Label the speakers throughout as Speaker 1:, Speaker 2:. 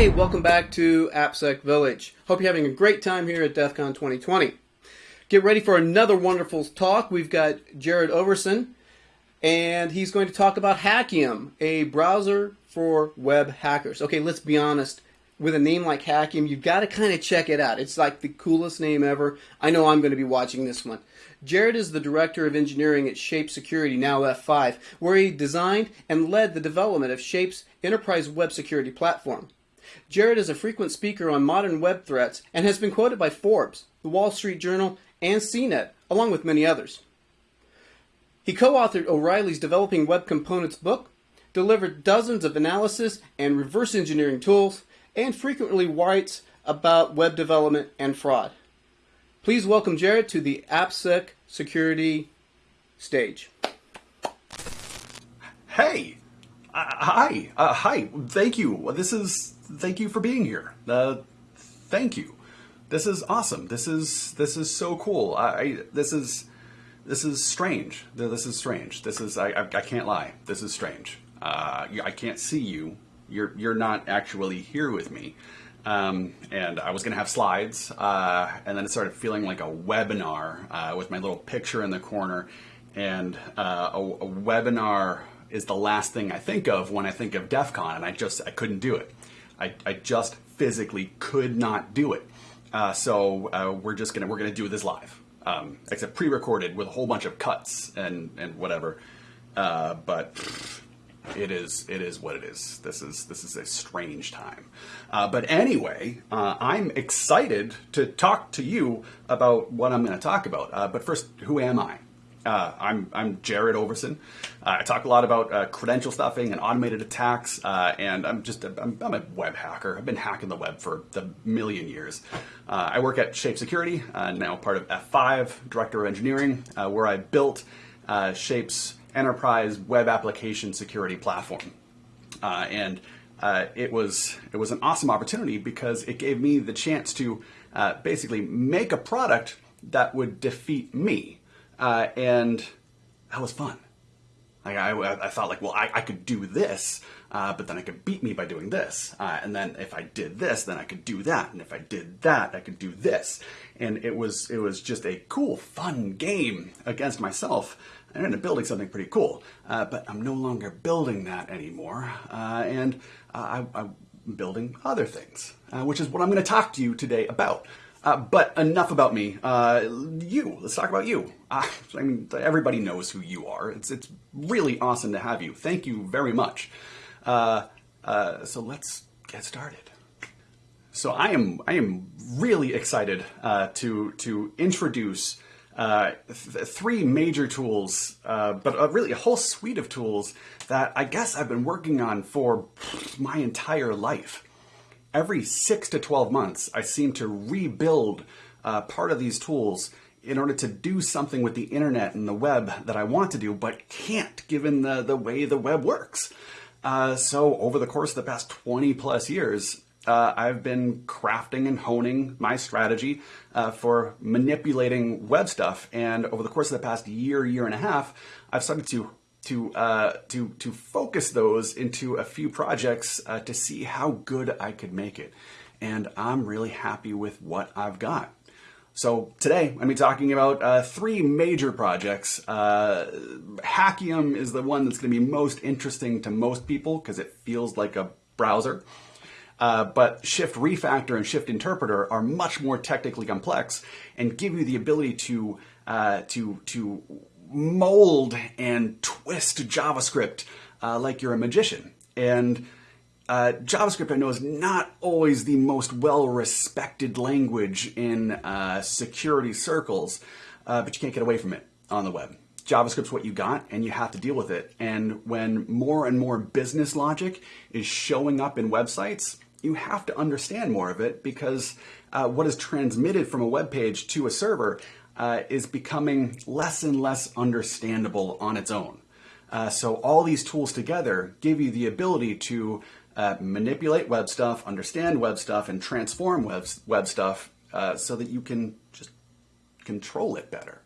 Speaker 1: Hey, welcome back to AppSec Village. Hope you're having a great time here at DEF CON 2020. Get ready for another wonderful talk. We've got Jarrod Overson, and he's going to talk about Hackium, a browser for web hackers. Okay, let's be honest. With a name like Hackium, you've got to kind of check it out. It's like the coolest name ever. I know I'm going to be watching this one. Jarrod is the Director of Engineering at Shape Security, now F5, where he designed and led the development of Shape's enterprise web security platform. Jarrod is a frequent speaker on modern web threats and has been quoted by Forbes, the Wall Street Journal, and CNET, along with many others. He co authored O'Reilly's Developing Web Components book, delivered dozens of analysis and reverse engineering tools, and frequently writes about web development and fraud. Please welcome Jarrod to the AppSec security stage.
Speaker 2: Hey, uh, hi, uh, hi. Thank you. This is thank you for being here. Uh, thank you. This is awesome. This is this is so cool. I, I this is this is strange. This is strange. This is I I, I can't lie. This is strange. Uh, I can't see you. You're you're not actually here with me. Um, and I was going to have slides, uh, and then it started feeling like a webinar uh, with my little picture in the corner. And uh, a, a, webinar is the last thing I think of when I think of DEF CON, and I just I couldn't do it. I, I just physically could not do it. Uh, so uh, we're just gonna we're gonna do this live, um, except pre-recorded with a whole bunch of cuts and and whatever. Uh, but it is it is what it is. This is this is a strange time. Uh, but anyway, uh, I'm excited to talk to you about what I'm going to talk about. Uh, but first, who am I? Uh, I'm I'm Jarrod Overson. Uh, I talk a lot about uh, credential stuffing and automated attacks, and I'm just a, I'm, I'm, a web hacker. I've been hacking the web for a million years. I work at Shape Security, now part of F5, Director of Engineering, where I built Shape's enterprise web application security platform. Uh, and uh, it was it was an awesome opportunity because it gave me the chance to uh, basically make a product that would defeat me, uh, and that was fun. Like I, I thought, like, well, I, I could do this, uh, but then I could beat me by doing this, uh, and then if I did this, then I could do that, and if I did that, I could do this, and it was it was just a cool, fun game against myself. I ended up building something pretty cool, uh, but I'm no longer building that anymore, uh, and uh, I, am building other things, uh, which is what I'm going to talk to you today about. Uh, but enough about me. Uh, you. Let's talk about you. I mean, everybody knows who you are. It's it's really awesome to have you. Thank you very much. so let's get started. So I am I am really excited to to introduce uh, th- three major tools, uh, but uh, really a whole suite of tools that I guess I've been working on for my entire life. Every six to 12 months, I seem to rebuild uh, part of these tools in order to do something with the internet and the web that I want to do, but can't given the, the way the web works. Uh, so, over the course of the past 20 plus years, uh, I've been crafting and honing my strategy uh, for manipulating web stuff. And over the course of the past year, year and a half, I've started to to uh, to to focus those into a few projects uh, to see how good I could make it. And I'm really happy with what I've got. So today I'm going to be talking about uh, three major projects. Uh, Hackium is the one that's going to be most interesting to most people because it feels like a browser. Uh, but Shift Refactor and Shift Interpreter are much more technically complex and give you the ability to uh, to to mold and twist JavaScript uh, like you're a magician. And uh, JavaScript, I know, is not always the most well-respected language in uh, security circles, uh, but you can't get away from it on the web. JavaScript's what you got, and you have to deal with it. And when more and more business logic is showing up in websites, you have to understand more of it because uh, what is transmitted from a web page to a server uh, is becoming less and less understandable on its own. Uh, so all these tools together give you the ability to uh, manipulate web stuff, understand web stuff, and transform web, web stuff uh, so that you can just control it better,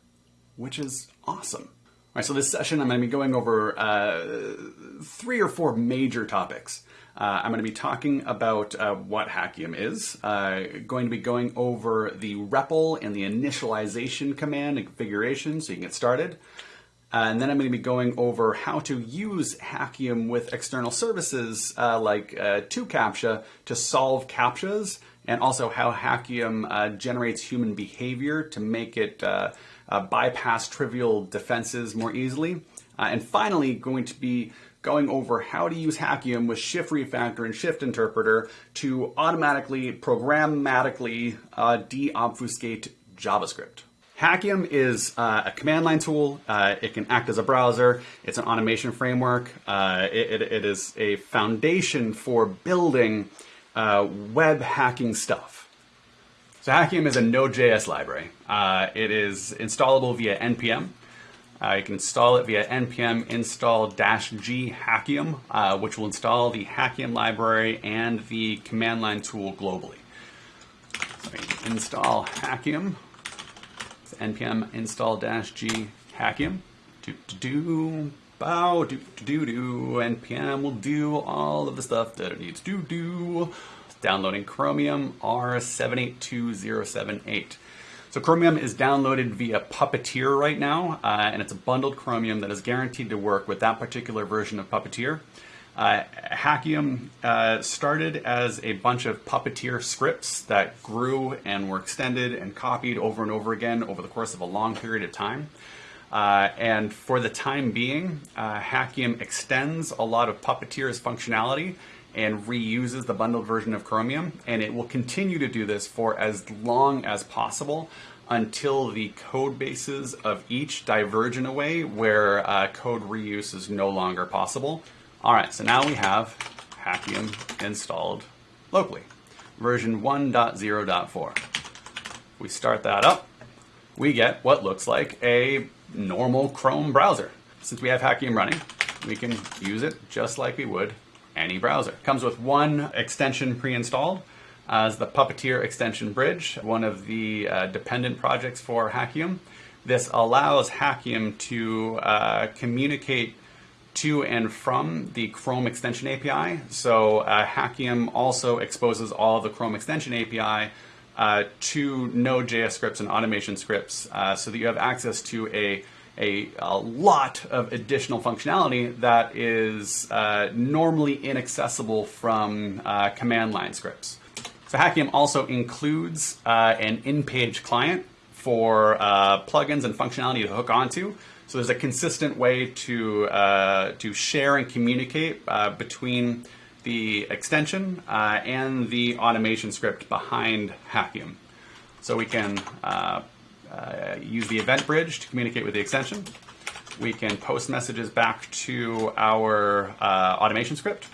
Speaker 2: which is awesome. All right, so this session I'm going to be going over uh, three or four major topics. Uh, I'm going to be talking about uh, what Hackium is, uh, going to be going over the REPL and the initialization command and configuration so you can get started. Uh, and then I'm going to be going over how to use Hackium with external services uh, like uh, 2Captcha to solve CAPTCHAs, and also how Hackium uh, generates human behavior to make it bypass trivial defenses more easily. and finally, going to be going over how to use Hackium with Shift Refactor and Shift Interpreter to automatically, programmatically deobfuscate JavaScript. Hackium is uh, a command line tool. Uh, it can act as a browser. It's an automation framework. Uh, it, it, it is a foundation for building uh, web hacking stuff. So Hackium is a Node.js library. Uh, it is installable via npm. Uh, you can install it via npm install-g Hackium, which will install the Hackium library and the command line tool globally. So install Hackium npm install -g hackium. Do do do bow do do do npm will do all of the stuff that it needs to do. Downloading Chromium R782078. So Chromium is downloaded via Puppeteer right now, uh, and it's a bundled Chromium that is guaranteed to work with that particular version of Puppeteer. Uh, Hackium uh, started as a bunch of puppeteer scripts that grew and were extended and copied over and over again over the course of a long period of time. Uh, and for the time being, uh, Hackium extends a lot of Puppeteer's functionality and reuses the bundled version of Chromium, and it will continue to do this for as long as possible until the code bases of each diverge in a way where uh, code reuse is no longer possible. All right, so now we have Hackium installed locally, version 1.0.4. We start that up, we get what looks like a normal Chrome browser. Since we have Hackium running, we can use it just like we would any browser. Comes with one extension pre-installed as the Puppeteer extension bridge, one of the uh, dependent projects for Hackium. This allows Hackium to uh, communicate to and from the Chrome extension API. So uh, Hackium also exposes all the Chrome extension API uh, to Node.js scripts and automation scripts uh, so that you have access to a, a, a, lot of additional functionality that is uh, normally inaccessible from uh, command line scripts. So Hackium also includes uh, an in-page client for plugins and functionality to hook onto. So there's a consistent way to, uh, to share and communicate uh, between the extension uh, and the automation script behind Hackium. So we can uh, uh, use the event bridge to communicate with the extension. We can post messages back to our uh, automation script.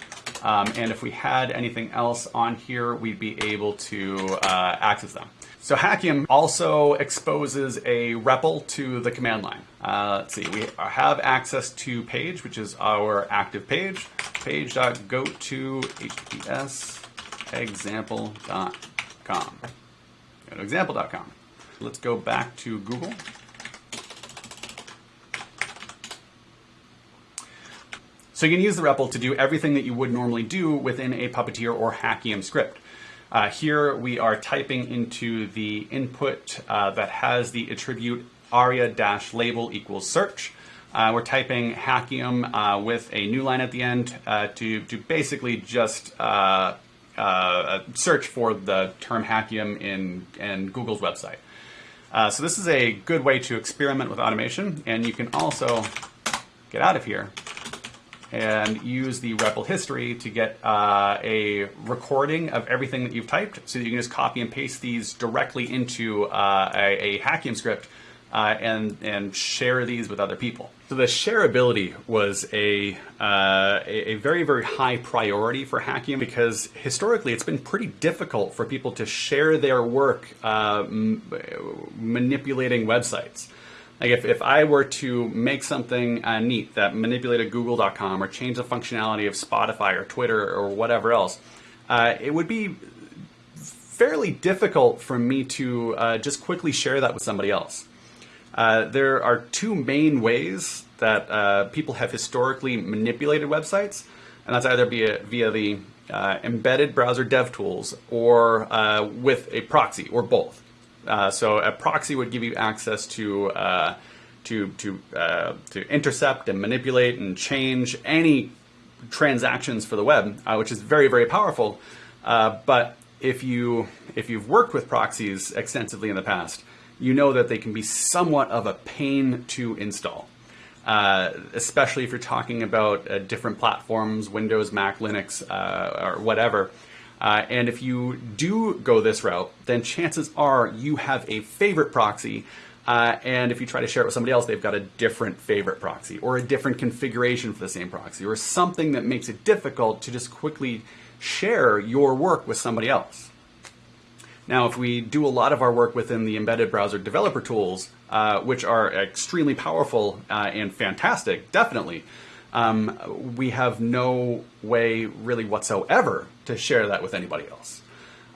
Speaker 2: Um, and if we had anything else on here, we'd be able to access them. So Hackium also exposes a REPL to the command line. Uh, let's see, we have access to page, which is our active page, page.go to https example.com. Go to example.com. Let's go back to Google. So you can use the REPL to do everything that you would normally do within a Puppeteer or Hackium script. Uh, here we are typing into the input uh, that has the attribute aria-label equals search. Uh, we're typing Hackium uh, with a new line at the end uh, to, to basically just uh, search for the term Hackium in, in Google's website. So this is a good way to experiment with automation, and you can also get out of here and use the REPL history to get uh, a recording of everything that you've typed so that you can just copy and paste these directly into uh, a, a Hackium script uh, and, and share these with other people. So the shareability was a, uh, a, very, very high priority for Hackium because historically it's been pretty difficult for people to share their work uh, manipulating websites. Like if, if I were to make something uh, neat that manipulated google.com or change the functionality of Spotify or Twitter or whatever else, uh, it would be fairly difficult for me to uh, just quickly share that with somebody else. Uh, there are two main ways that uh, people have historically manipulated websites, and that's either via, via the uh, embedded browser dev tools or uh, with a proxy or both. Uh, so a proxy would give you access to to to to intercept and manipulate and change any transactions for the web, which is very very powerful. but if you if you've worked with proxies extensively in the past, you know that they can be somewhat of a pain to install. Uh, especially if you're talking about uh, different platforms, Windows, Mac, Linux, uh, or whatever. Uh, and if you do go this route, then chances are you have a favorite proxy. Uh, and if you try to share it with somebody else, they've got a different favorite proxy or a different configuration for the same proxy or something that makes it difficult to just quickly share your work with somebody else. Now, if we do a lot of our work within the embedded browser developer tools, uh, which are extremely powerful uh, and fantastic, definitely, um, we have no way really whatsoever to share that with anybody else.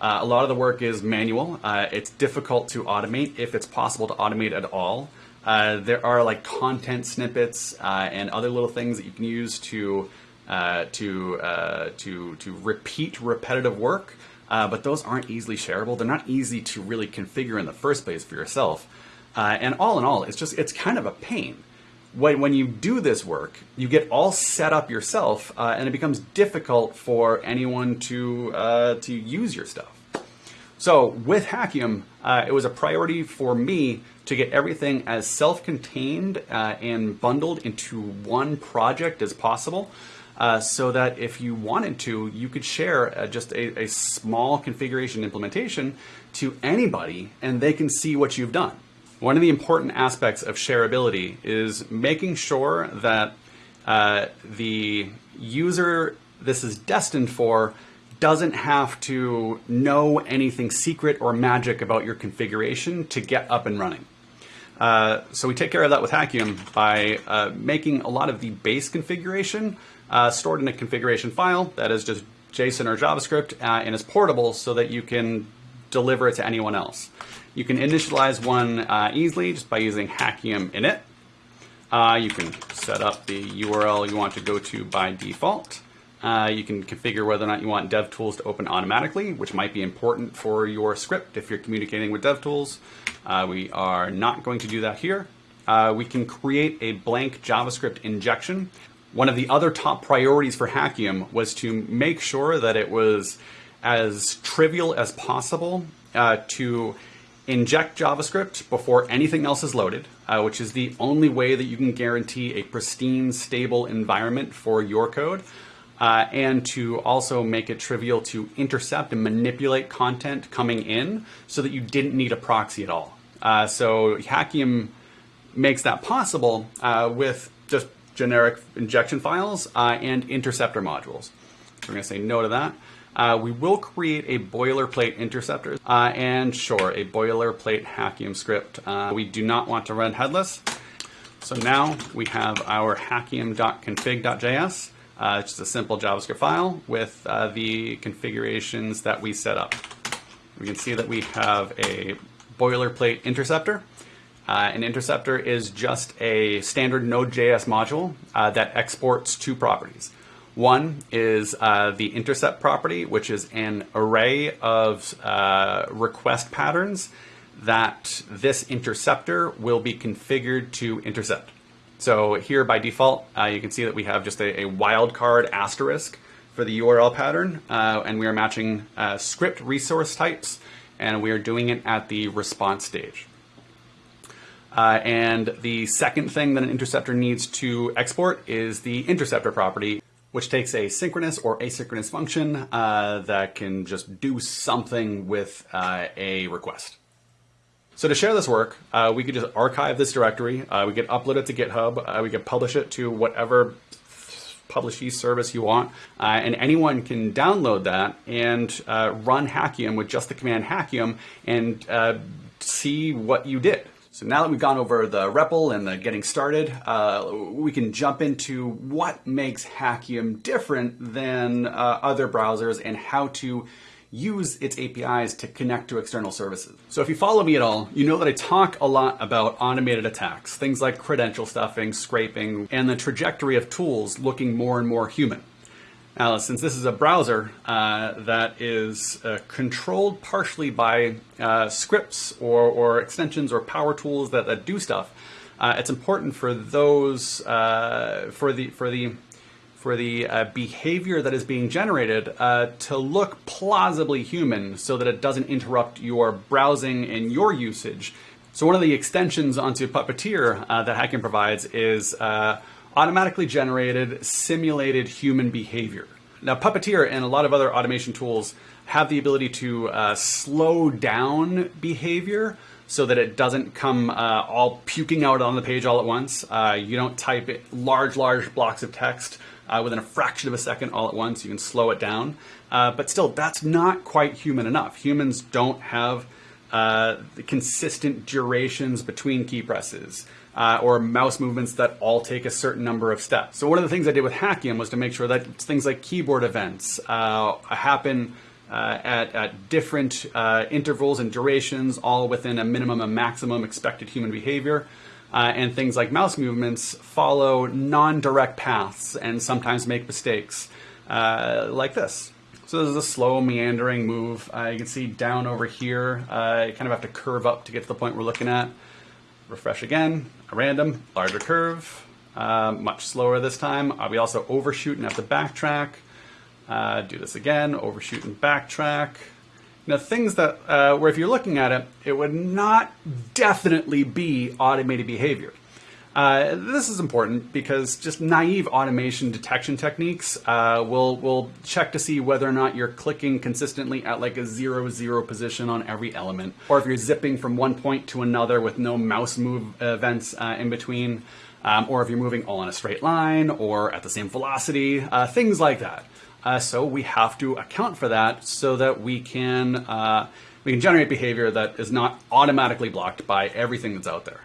Speaker 2: Uh, a lot of the work is manual. Uh, it's difficult to automate if it's possible to automate at all. Uh, there are like content snippets uh, and other little things that you can use to to to to repeat repetitive work uh, but those aren't easily shareable. They're not easy to really configure in the first place for yourself. Uh, and all in all, it's just it's kind of a pain. When, when you do this work, you get all set up yourself, uh, and it becomes difficult for anyone to uh, to use your stuff. So with Hackium, uh, it was a priority for me to get everything as self-contained uh, and bundled into one project as possible uh, so that if you wanted to, you could share uh, just a, a, small configuration implementation to anybody and they can see what you've done. One of the important aspects of shareability is making sure that uh, the user this is destined for doesn't have to know anything secret or magic about your configuration to get up and running. Uh, so we take care of that with Hackium by uh, making a lot of the base configuration uh, stored in a configuration file that is just JSON or JavaScript uh, and is portable so that you can deliver it to anyone else. You can initialize one uh, easily just by using Hackium init. Uh, you can set up the URL you want to go to by default. Uh, you can configure whether or not you want DevTools to open automatically, which might be important for your script if you're communicating with DevTools. Uh, we are not going to do that here. We can create a blank JavaScript injection one of the other top priorities for Hackium was to make sure that it was as trivial as possible uh, to inject JavaScript before anything else is loaded, uh, which is the only way that you can guarantee a pristine, stable environment for your code. Uh, and to also make it trivial to intercept and manipulate content coming in so that you didn't need a proxy at all. Uh, so Hackium makes that possible uh, with just generic injection files uh, and interceptor modules. We're going to say no to that. Uh, we will create a boilerplate interceptor uh, and sure, a boilerplate Hackium script. Uh, we do not want to run headless. So now we have our hackium.config.js. Uh, it's just a simple JavaScript file with uh, the configurations that we set up. We can see that we have a boilerplate interceptor. Uh, an interceptor is just a standard Node.js module uh, that exports two properties. One is uh, the intercept property, which is an array of uh, request patterns that this interceptor will be configured to intercept. So here by default, uh, you can see that we have just a, a wildcard asterisk for the URL pattern, uh, and we are matching script resource types, and we are doing it at the response stage. Uh, and the second thing that an interceptor needs to export is the interceptor property, which takes a synchronous or asynchronous function uh, that can just do something with uh, a request. So to share this work, uh, we could just archive this directory. Uh, we could upload it to GitHub. Uh, we could publish it to whatever publishy service you want, and anyone can download that and run Hackium with just the command Hackium and see what you did. So now that we've gone over the REPL and the getting started, uh, we can jump into what makes Hackium different than uh, other browsers and how to use its APIs to connect to external services. So if you follow me at all, you know that I talk a lot about automated attacks, things like credential stuffing, scraping, and the trajectory of tools looking more and more human. Now, since this is a browser uh, that is uh, controlled partially by uh, scripts or, or, extensions or power tools that, that do stuff, uh, it's important for those uh, for the for the for the uh, behavior that is being generated to look plausibly human so that it doesn't interrupt your browsing and your usage. So one of the extensions onto Puppeteer that Hackium provides is automatically generated simulated human behavior. Now Puppeteer and a lot of other automation tools have the ability to uh, slow down behavior so that it doesn't come uh, all puking out on the page all at once. you don't type large, large blocks of text uh, within a fraction of a second all at once. You can slow it down. Uh, but still, that's not quite human enough. Humans don't have uh, consistent durations between key presses. Uh, or mouse movements that all take a certain number of steps. So one of the things I did with Hackium was to make sure that things like keyboard events uh, happen uh, at, at, different uh, intervals and durations, all within a minimum and maximum expected human behavior uh, and things like mouse movements follow non-direct paths and sometimes make mistakes uh, like this. So this is a slow meandering move. You can see down over here, you kind of have to curve up to get to the point we're looking at. Refresh again, a random, larger curve, uh, much slower this time. Uh, we also overshoot and have to backtrack. do this again, overshoot and backtrack. Now, things that, uh, where if you're looking at it, it would not definitely be automated behavior. Uh, this is important because just naive automation detection techniques uh, will will check to see whether or not you're clicking consistently at like a zero zero position on every element, or if you're zipping from one point to another with no mouse move events uh, in between, um, or if you're moving all in a straight line or at the same velocity, uh, things like that. Uh, so we have to account for that so that we can we can generate behavior that is not automatically blocked by everything that's out there.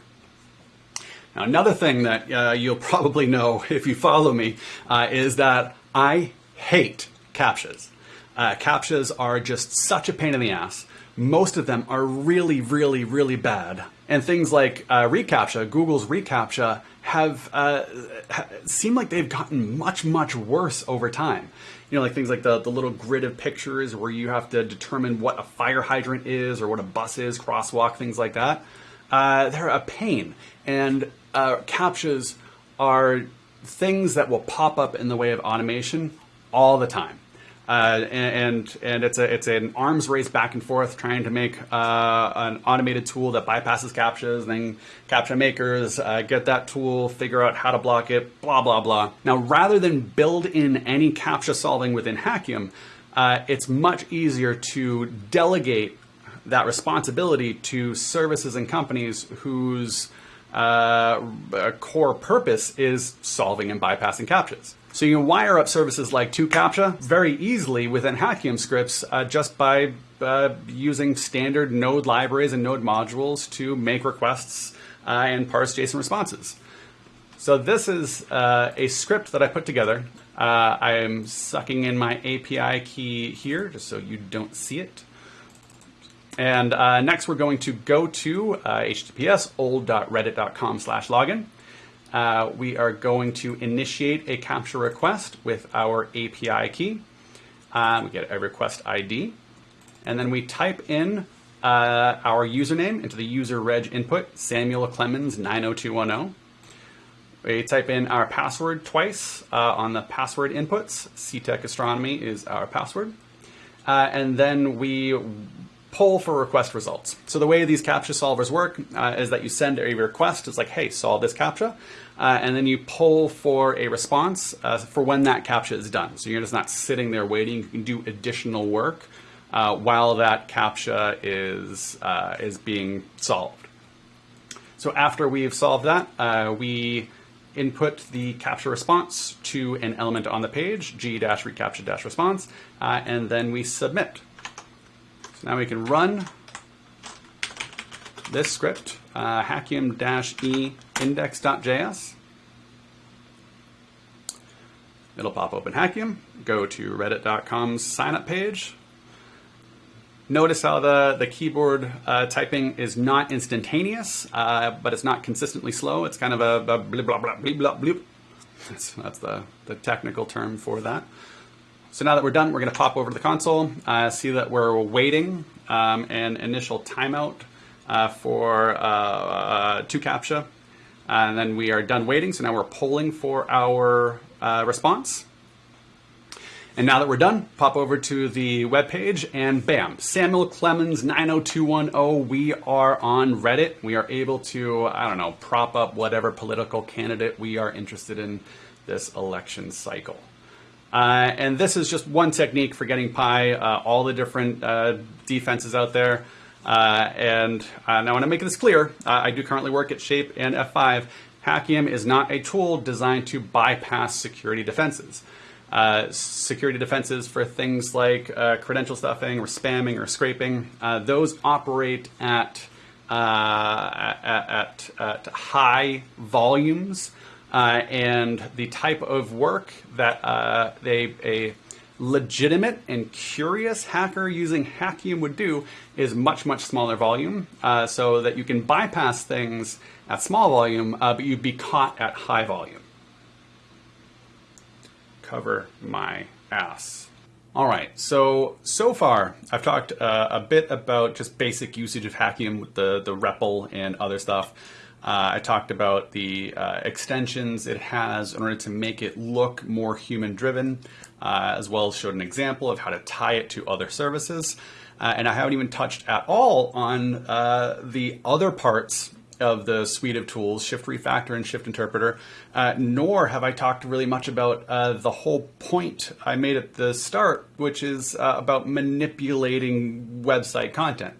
Speaker 2: Now, another thing that uh, you'll probably know if you follow me uh, is that I hate captchas. Uh, captchas are just such a pain in the ass. Most of them are really, really, really bad. And things like uh, reCAPTCHA, Google's reCAPTCHA, have uh, seem like they've gotten much, much worse over time you know, like things like the, the little grid of pictures where you have to determine what a fire hydrant is or what a bus is, crosswalk, things like that. Uh, they're a pain. And uh, CAPTCHAs are things that will pop up in the way of automation all the time. Uh, and and it's a it's an arms race back and forth trying to make uh, an automated tool that bypasses captchas. Then captcha makers uh, get that tool, figure out how to block it, blah blah blah. Now, rather than build in any captcha solving within Hackium, uh, it's much easier to delegate that responsibility to services and companies whose uh, core purpose is solving and bypassing captchas. So you can wire up services like 2CAPTCHA very easily within Hackium scripts uh, just by uh, using standard node libraries and node modules to make requests uh, and parse JSON responses. So this is uh, a script that I put together. Uh, I am sucking in my API key here just so you don't see it. And uh, next we're going to go to https old.reddit.com slash login uh, we are going to initiate a captcha request with our API key. Um, we get a request ID, and then we type in uh, our username into the user reg input, Samuel Clemens 90210. We type in our password twice uh, on the password inputs. CTEC Astronomy is our password. Uh, and then we poll for request results. So the way these CAPTCHA solvers work uh, is that you send a request. It's like, hey, solve this CAPTCHA. Uh, and then you poll for a response uh, for when that CAPTCHA is done. So you're just not sitting there waiting. You can do additional work uh, while that CAPTCHA is, uh, is being solved. So after we've solved that, uh, we input the CAPTCHA response to an element on the page, g-recaptcha-response, and then we submit. So now we can run this script, uh, hackium-e index.js. It'll pop open Hackium, go to reddit.com's sign up page, Notice how the, the keyboard uh, typing is not instantaneous, uh, but it's not consistently slow. It's kind of a, a blah, blah, blah, blah, blah, blah. That's, that's the, the technical term for that. So now that we're done, we're going to pop over to the console, uh, see that we're waiting um, an initial timeout uh, for uh, uh 2CAPTCHA. And then we are done waiting, so now we're polling for our uh, response. And now that we're done, pop over to the webpage and bam, Samuel Clemens 90210. We are on Reddit. We are able to, I don't know, prop up whatever political candidate we are interested in this election cycle. Uh, and this is just one technique for getting Pi, uh, all the different uh, defenses out there. Uh, and uh, now, I want to make this clear, uh, I do currently work at Shape and F5. Hackium is not a tool designed to bypass security defenses. security defenses for things like credential stuffing or spamming or scraping, those operate at, at, at, at high volumes. Uh, and the type of work that uh, they, a legitimate and curious hacker using Hackium would do is much, much smaller volume, uh, so that you can bypass things at small volume, uh, but you'd be caught at high volume. Cover my ass. All right, so so far I've talked uh, a bit about just basic usage of Hackium with the the REPL and other stuff. Uh, I talked about the uh, extensions it has in order to make it look more human driven, uh, as well as showed an example of how to tie it to other services. Uh, and I haven't even touched at all on uh, the other parts of the suite of tools, Shift Refactor and Shift Interpreter, uh, nor have I talked really much about the whole point I made at the start, which is about manipulating website content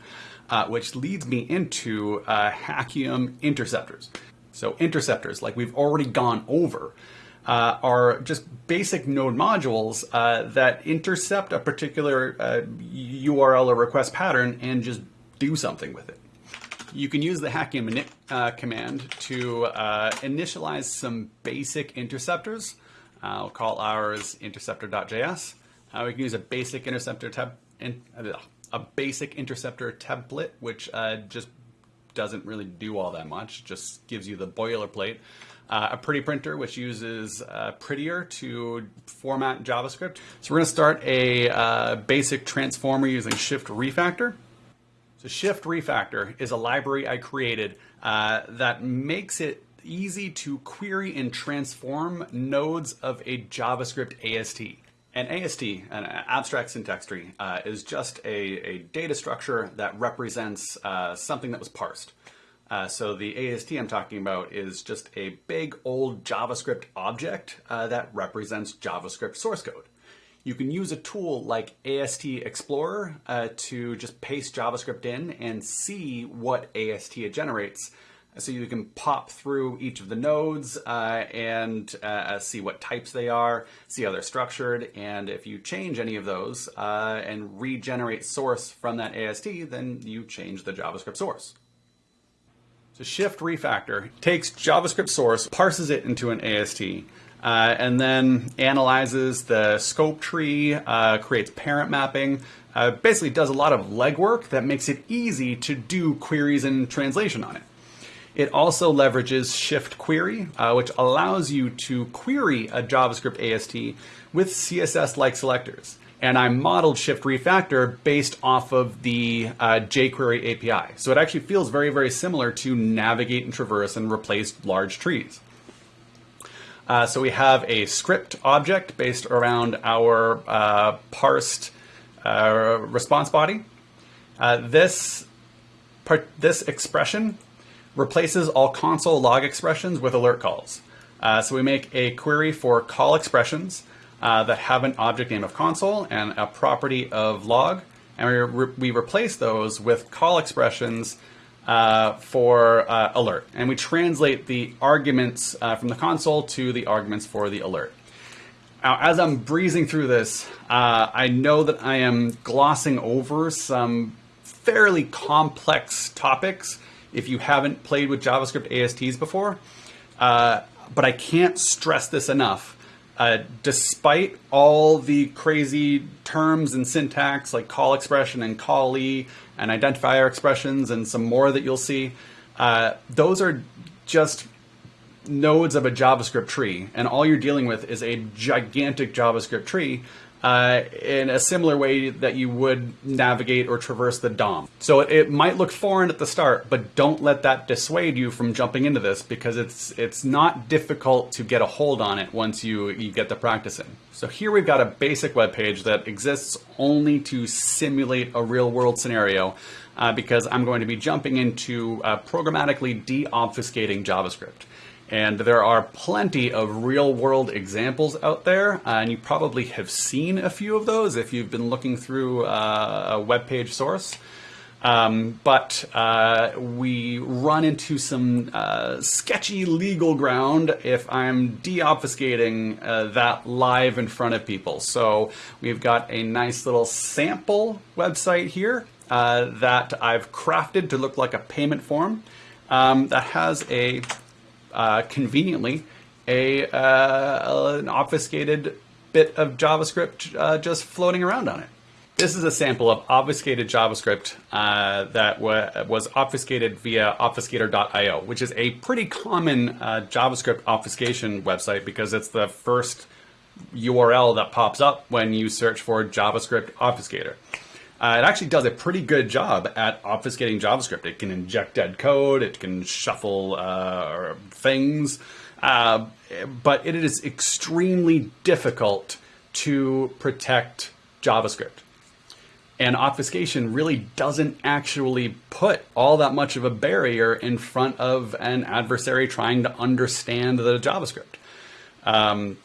Speaker 2: uh, which leads me into uh, Hackium interceptors. So interceptors, like we've already gone over, uh, are just basic node modules uh, that intercept a particular URL uh, or request pattern and just do something with it. You can use the Hackium init uh, command to initialize some basic interceptors. I'll call ours interceptor.js. we can use a basic interceptor tab. In, a basic interceptor template, which uh, just doesn't really do all that much, just gives you the boilerplate. Uh, a pretty printer, which uses uh, Prettier to format JavaScript. So we're going to start a uh, basic transformer using Shift Refactor. So Shift Refactor is a library I created uh, that makes it easy to query and transform nodes of a JavaScript AST. An AST, an abstract syntax tree, uh, is just a, a, data structure that represents uh, something that was parsed. Uh, so the AST I'm talking about is just a big old JavaScript object uh, that represents JavaScript source code. You can use a tool like AST Explorer uh, to just paste JavaScript in and see what AST it generates so you can pop through each of the nodes uh, and uh, see what types they are, see how they're structured, and if you change any of those uh, and regenerate source from that AST, then you change the JavaScript source. So Shift Refactor takes JavaScript source, parses it into an AST, uh, and then analyzes the scope tree, uh, creates parent mapping, uh, basically does a lot of legwork that makes it easy to do queries and translation on it. It also leverages Shift Query, uh, which allows you to query a JavaScript AST with CSS-like selectors. And I modeled Shift Refactor based off of the uh, jQuery API. So it actually feels very, very similar to navigate and traverse and replace large trees. Uh, so we have a script object based around our uh, parsed uh, response body. Uh, this part, this expression replaces all console log expressions with alert calls. Uh, so we make a query for call expressions uh, that have an object name of console and a property of log, and we, re we replace those with call expressions uh, for uh, alert. And we translate the arguments uh, from the console to the arguments for the alert. Now, as I'm breezing through this, uh, I know that I am glossing over some fairly complex topics if you haven't played with JavaScript ASTs before. Uh, but I can't stress this enough. uh, despite all the crazy terms and syntax like call expression and callee and identifier expressions and some more that you'll see, uh, those are just nodes of a JavaScript tree, and all you're dealing with is a gigantic JavaScript tree uh, in a similar way that you would navigate or traverse the DOM. So it, it, might look foreign at the start, but don't let that dissuade you from jumping into this because it's it's not difficult to get a hold on it once you, you get the practice in. So here we've got a basic web page that exists only to simulate a real world scenario uh, because I'm going to be jumping into uh, programmatically de-obfuscating JavaScript. And there are plenty of real world examples out there, uh, and you probably have seen a few of those if you've been looking through uh, a web page source. Um, but uh, we run into some uh, sketchy legal ground if I'm de-obfuscating uh, that live in front of people. So we've got a nice little sample website here uh, that I've crafted to look like a payment form um, that has a uh, conveniently a uh, an obfuscated bit of JavaScript uh, just floating around on it. This is a sample of obfuscated JavaScript uh, that was obfuscated via obfuscator.io, which is a pretty common uh, JavaScript obfuscation website because it's the first URL that pops up when you search for JavaScript obfuscator. Uh, it actually does a pretty good job at obfuscating JavaScript. It can inject dead code, it can shuffle uh, things, uh, but it is extremely difficult to protect JavaScript. And obfuscation really doesn't actually put all that much of a barrier in front of an adversary trying to understand the JavaScript. Um,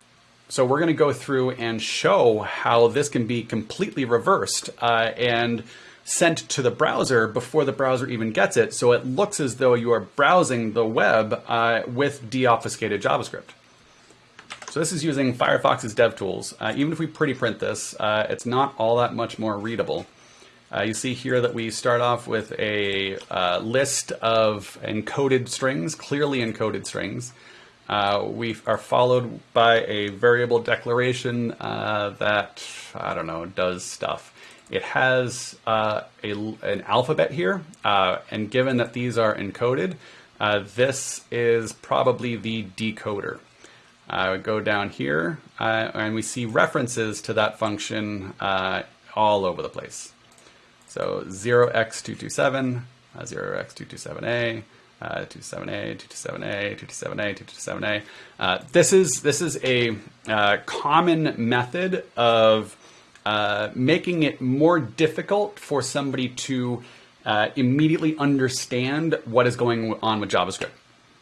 Speaker 2: so we're going to go through and show how this can be completely reversed uh, and sent to the browser before the browser even gets it. So it looks as though you are browsing the web uh, with deobfuscated JavaScript. So this is using Firefox's DevTools. Uh, even if we pretty print this, uh, it's not all that much more readable. Uh, you see here that we start off with a uh, list of encoded strings, clearly encoded strings. Uh, we are followed by a variable declaration uh, that, I don't know, does stuff. It has uh, a, an alphabet here, uh, and given that these are encoded, uh, this is probably the decoder. I go down here, and we see references to that function all over the place. So 0x227, 0x227a, 227A, 227A, 227A, 227A. Uh, this is this is a uh, common method of uh, making it more difficult for somebody to uh, immediately understand what is going on with JavaScript.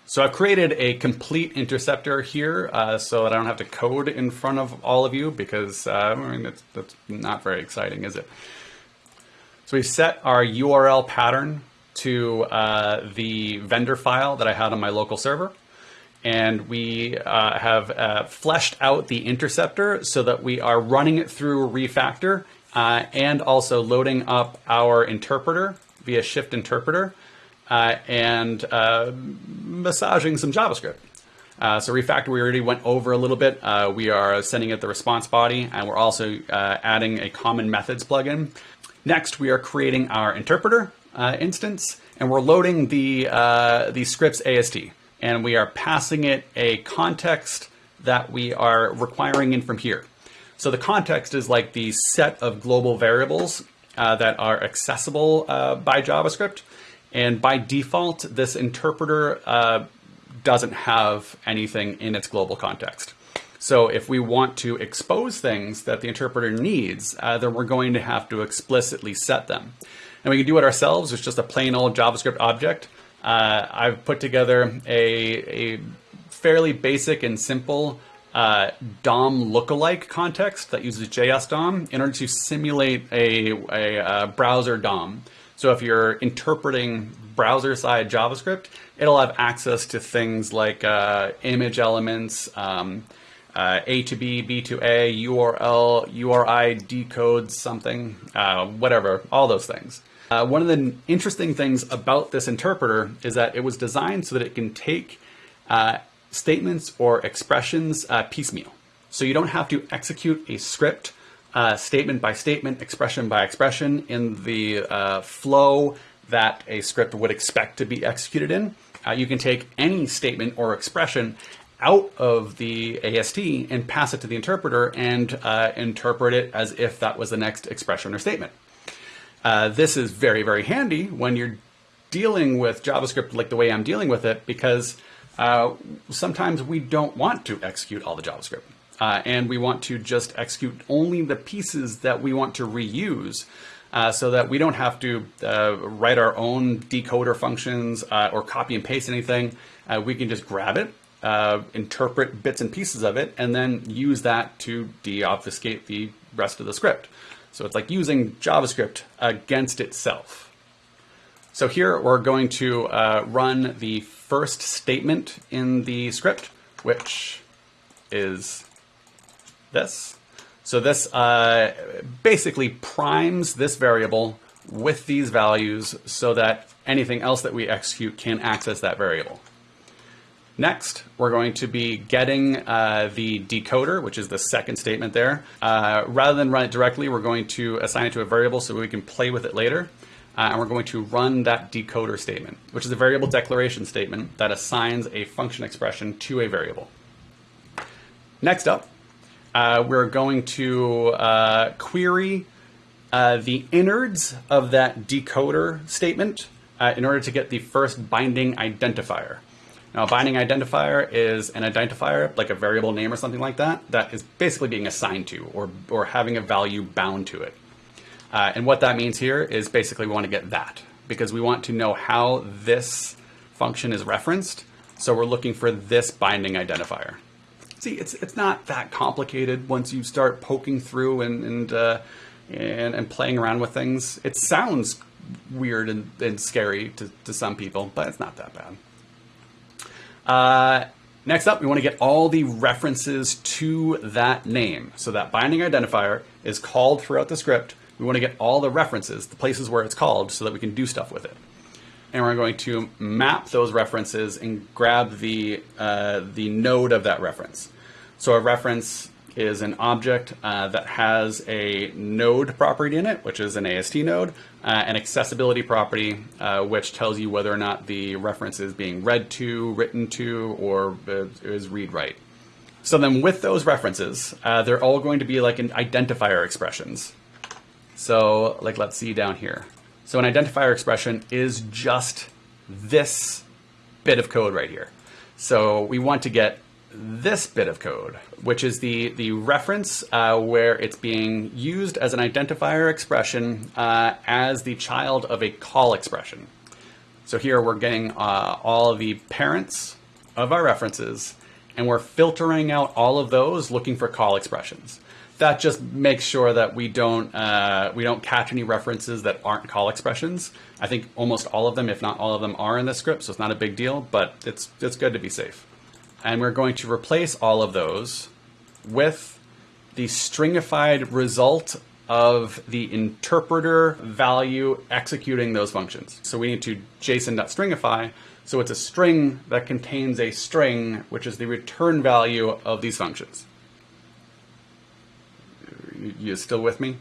Speaker 2: So I've created a complete interceptor here uh, so that I don't have to code in front of all of you because uh, I mean, that's, that's not very exciting, is it? So we set our URL pattern to uh, the vendor file that I had on my local server. And we uh, have uh, fleshed out the interceptor so that we are running it through refactor uh, and also loading up our interpreter via shift interpreter uh, and uh, massaging some JavaScript. so refactor, we already went over a little bit. we are sending it the response body, and we're also adding a common methods plugin. Next, we are creating our interpreter uh, instance, and we're loading the, uh, the scripts AST, and we are passing it a context that we are requiring in from here. So the context is like the set of global variables uh, that are accessible uh, by JavaScript. And by default, this interpreter uh, doesn't have anything in its global context. So if we want to expose things that the interpreter needs, uh, then we're going to have to explicitly set them and we can do it ourselves. It's just a plain old JavaScript object. Uh, I've put together a, a fairly basic and simple uh, DOM lookalike context that uses JS DOM in order to simulate a, a, a uh, browser DOM. So if you're interpreting browser side JavaScript, it'll have access to things like uh, image elements, um, uh, A to B, B to A, URL, URI decodes something, uh, whatever, all those things. Uh, one of the interesting things about this interpreter is that it was designed so that it can take uh, statements or expressions uh, piecemeal. So you don't have to execute a script uh, statement by statement, expression by expression in the uh, flow that a script would expect to be executed in. Uh, you can take any statement or expression out of the AST and pass it to the interpreter and interpret it as if that was the next expression or statement. Uh, this is very, very handy when you're dealing with JavaScript like the way I'm dealing with it because uh, sometimes we don't want to execute all the JavaScript. Uh, and we want to just execute only the pieces that we want to reuse uh, so that we don't have to uh, write our own decoder functions uh, or copy and paste anything. Uh, we can just grab it, uh, interpret bits and pieces of it, and then use that to deobfuscate the rest of the script. So it's like using JavaScript against itself. So here we're going to run the first statement in the script, which is this. So this uh, basically primes this variable with these values so that anything else that we execute can access that variable. Next, we're going to be getting uh, the decoder, which is the second statement there. Uh, rather than run it directly, we're going to assign it to a variable so we can play with it later. Uh, and we're going to run that decoder statement, which is a variable declaration statement that assigns a function expression to a variable. Next up, uh, we're going to uh, query uh, the innards of that decoder statement in order to get the first binding identifier. Now, a binding identifier is an identifier, like a variable name or something like that, that is basically being assigned to or, or having a value bound to it. Uh, and what that means here is basically we want to get that because we want to know how this function is referenced. So we're looking for this binding identifier see, it's it's not that complicated once you start poking through and and uh, and, and, playing around with things. It sounds weird and, and scary to, to some people, but it's not that bad. Uh, next up, we want to get all the references to that name. So that binding identifier is called throughout the script. We want to get all the references, the places where it's called, so that we can do stuff with it and we're going to map those references and grab the, uh, the node of that reference. So a reference is an object uh, that has a node property in it, which is an AST node, uh, an accessibility property, uh, which tells you whether or not the reference is being read to, written to, or is read-write. So then with those references, uh, they're all going to be like an identifier expressions. So like let's see down here. So an identifier expression is just this bit of code right here. So we want to get this bit of code, which is the, the reference uh, where it's being used as an identifier expression uh, as the child of a call expression. So here we're getting uh, all the parents of our references, and we're filtering out all of those looking for call expressions that just makes sure that we don't uh, we don't catch any references that aren't call expressions. I think almost all of them, if not all of them, are in the script, so it's not a big deal. But it's it's good to be safe. And we're going to replace all of those with the stringified result of the interpreter value executing those functions. So we need to JSON.stringify. So it's a string that contains a string, which is the return value of these functions you still with me?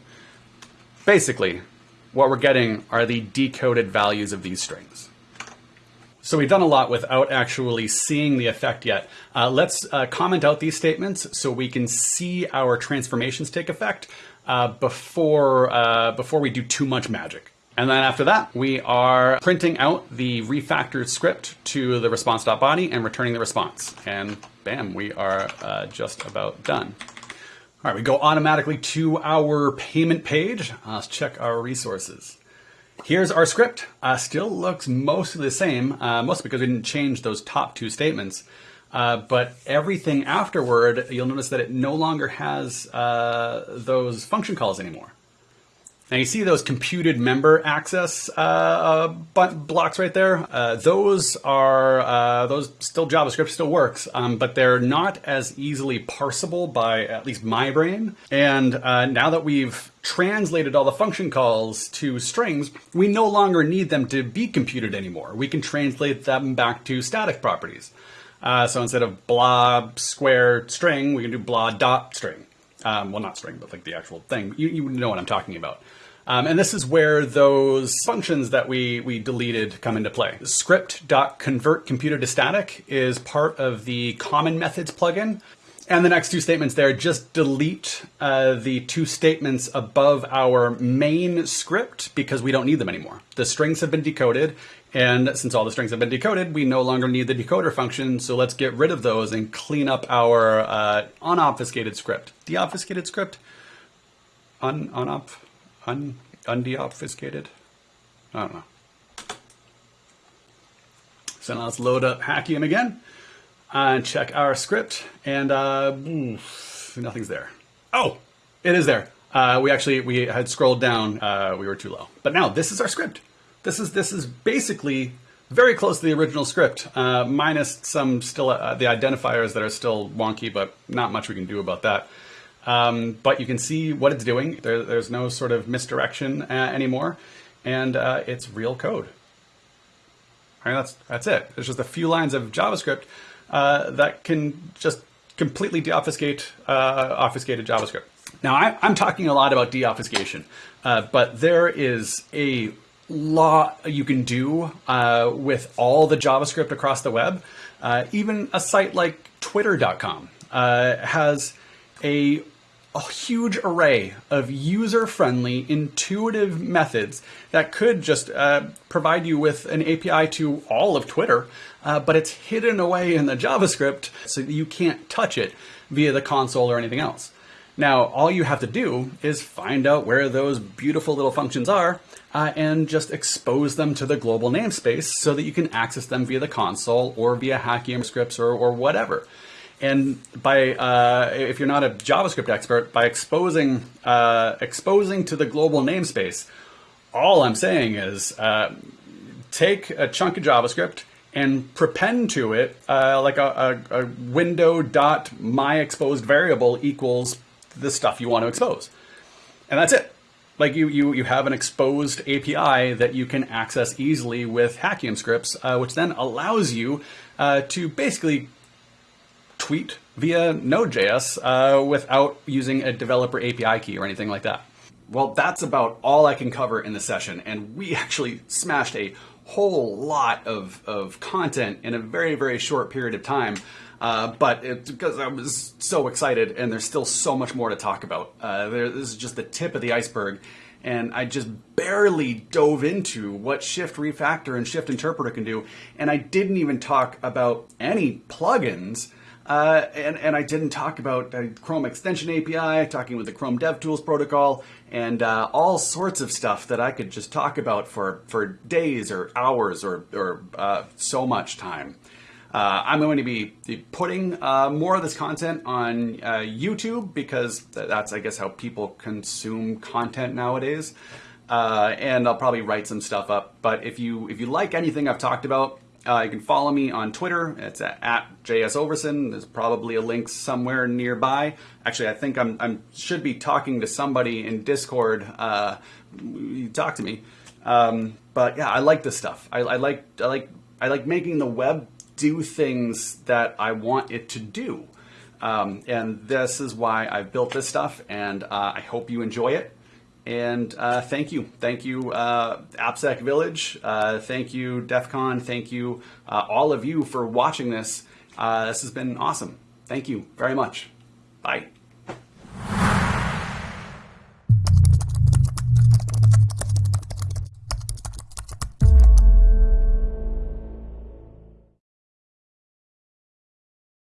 Speaker 2: Basically, what we're getting are the decoded values of these strings. So we've done a lot without actually seeing the effect yet. Uh, let's uh, comment out these statements so we can see our transformations take effect uh, before, uh, before we do too much magic. And then after that, we are printing out the refactored script to the response.body and returning the response. And bam, we are uh, just about done. All right, we go automatically to our payment page. Let's check our resources. Here's our script. Uh, still looks mostly the same, uh, mostly because we didn't change those top two statements. Uh, but everything afterward, you'll notice that it no longer has uh, those function calls anymore. Now you see those computed member access uh, uh, blocks right there. Uh, those are uh, those still JavaScript still works, um, but they're not as easily parsable by at least my brain. And uh, now that we've translated all the function calls to strings, we no longer need them to be computed anymore. We can translate them back to static properties. Uh, so instead of blah square string, we can do blah dot string. Um, well, not string, but like the actual thing. You, you know what I'm talking about. Um, and this is where those functions that we, we deleted come into play. Script.convert computed to static is part of the common methods plugin. And the next two statements there, just delete uh, the two statements above our main script because we don't need them anymore. The strings have been decoded, and since all the strings have been decoded, we no longer need the decoder function, so let's get rid of those and clean up our uh, unobfuscated script. Deobfuscated script? Un, unop, un, undeobfuscated? I don't know. So now let's load up Hackium again and check our script, and uh, nothing's there. Oh, it is there. Uh, we actually we had scrolled down. Uh, we were too low, but now this is our script. This is this is basically very close to the original script, uh, minus some still uh, the identifiers that are still wonky, but not much we can do about that. Um, but you can see what it's doing. There, there's no sort of misdirection uh, anymore, and it's real code. All right, that's that's it. There's just a few lines of JavaScript uh, that can just completely deobfuscate uh, obfuscated JavaScript. Now, I, am talking a lot about deobfuscation, uh, but there is a lot you can do uh, with all the JavaScript across the web. Uh, even a site like Twitter.com uh, has a a huge array of user-friendly, intuitive methods that could just uh, provide you with an API to all of Twitter, uh, but it's hidden away in the JavaScript so you can't touch it via the console or anything else. Now, all you have to do is find out where those beautiful little functions are uh, and just expose them to the global namespace so that you can access them via the console or via Hackium scripts or, or whatever. And by uh, if you're not a JavaScript expert, by exposing uh, exposing to the global namespace, all I'm saying is uh, take a chunk of JavaScript and prepend to it uh, like a, a, a window dot my exposed variable equals the stuff you want to expose, and that's it. Like you, you, you have an exposed API that you can access easily with Hackium scripts, uh, which then allows you uh, to basically tweet via Node.js uh, without using a developer API key or anything like that. Well, that's about all I can cover in the session, and we actually smashed a whole lot of, of content in a very, very short period of time. Uh, but it's because I was so excited, and there's still so much more to talk about. Uh, there, this is just the tip of the iceberg, and I just barely dove into what Shift Refactor and Shift Interpreter can do, and I didn't even talk about any plugins uh, and, and I didn't talk about uh, Chrome Extension API, talking with the Chrome DevTools protocol, and uh, all sorts of stuff that I could just talk about for, for days or hours or, or uh, so much time. Uh, I'm going to be putting more of this content on YouTube because that's, I guess, how people consume content nowadays. and I'll probably write some stuff up. But if you if you like anything I've talked about, uh, you can follow me on Twitter. It's at, at jsoverson. There's probably a link somewhere nearby. Actually, I think I'm, I'm should be talking to somebody in Discord. Uh, talk to me. Um, but yeah, I like this stuff. I, I like I like I like making the web do things that I want it to do. Um, and this is why I've built this stuff, and uh, I hope you enjoy it. And uh, thank you. Thank you, uh, AppSec Village. Uh, thank you, DEF CON. Thank you, uh, all of you, for watching this. Uh, this has been awesome. Thank you very much. Bye.